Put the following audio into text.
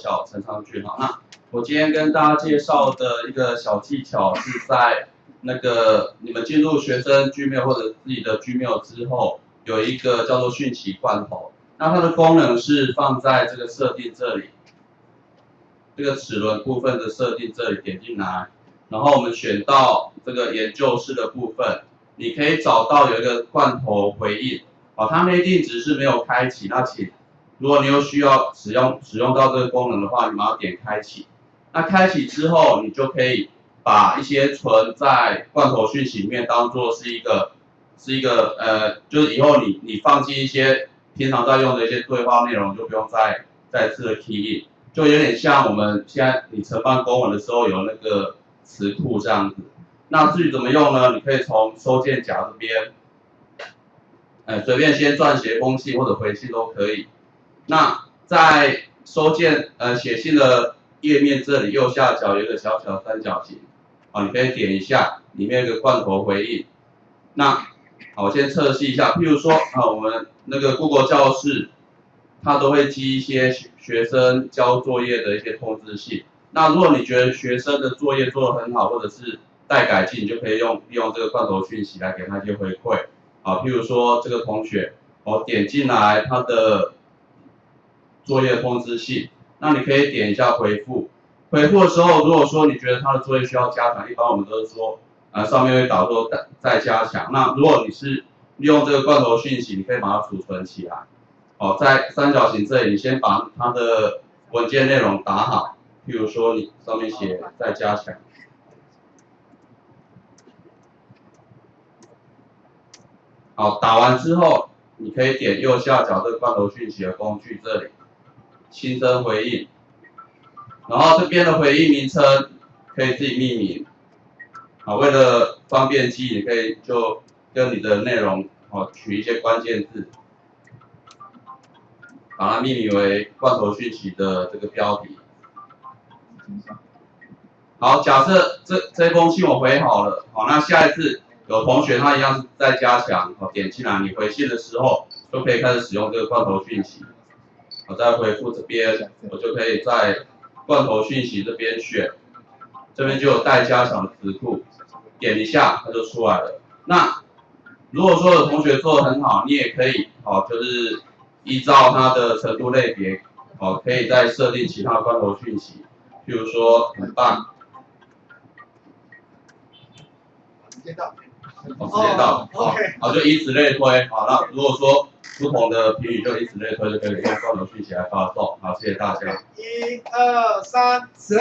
小呈上去哈。那我今天跟大家介绍的一个小技巧是在那个你们进入学生 Gmail 或者自己的 Gmail 之后，有一个叫做讯息罐头。那它的功能是放在这个设定这里，这个齿轮部分的设定这里点进来，然后我们选到这个研究室的部分，你可以找到有一个罐头回应，哦，它内定值是没有开启，那请如果你有需要使用使用到这个功能的话，你马上点开启。那开启之后，你就可以把一些存在罐头讯息里面当做是一个是一个呃，就是以后你你放进一些。平常在用的一些对话内容就不用再再次的 key 就有点像我们现在你承办公文的时候有那个词库这样子。那至于怎么用呢？你可以从收件夹这边，呃，随便先撰写封信或者回信都可以。那在收件呃写信的页面这里右下角有个小小三角形，啊，你可以点一下，里面有个罐头回应。那好，我先测试一下，譬如说啊，我们那个 Google 教室，它都会寄一些学生交作业的一些通知信。那如果你觉得学生的作业做得很好，或者是待改进，你就可以用利用这个罐头讯息来给他一些回馈。啊，譬如说这个同学，我点进来他的作业通知信，那你可以点一下回复。回复的时候，如果说你觉得他的作业需要加强，一般我们都是说。啊，上面会导说再再加强。那如果你是利用这个罐头讯息，你可以把它储存起来。哦，在三角形这里，你先把它的文件内容打好。譬如说，你上面写再加强。好，打完之后，你可以点右下角这个罐头讯息的工具这里，新增回应。然后这边的回应名称可以自己命名。啊，为了方便记，你可以就跟你的内容哦取一些关键字，把它命名为罐头讯息的这个标题。好，假设这这封信我回好了，好，那下一次有同学他一样在加强，好，点进来你回信的时候就可以开始使用这个罐头讯息。我再回复这边，我就可以在罐头讯息这边选，这边就有待加强的词库。点一下，它就出来了。那如果说有同学做的很好，你也可以哦，就是依照它的程度类别哦，可以再设定其他罐头讯息，譬如说很棒，时间到，哦，时间到，好，好，就以此类推，好，那如果说不同的评语，就以此类推，就可以用双头讯息来发送。好，谢谢大家。一二三，四，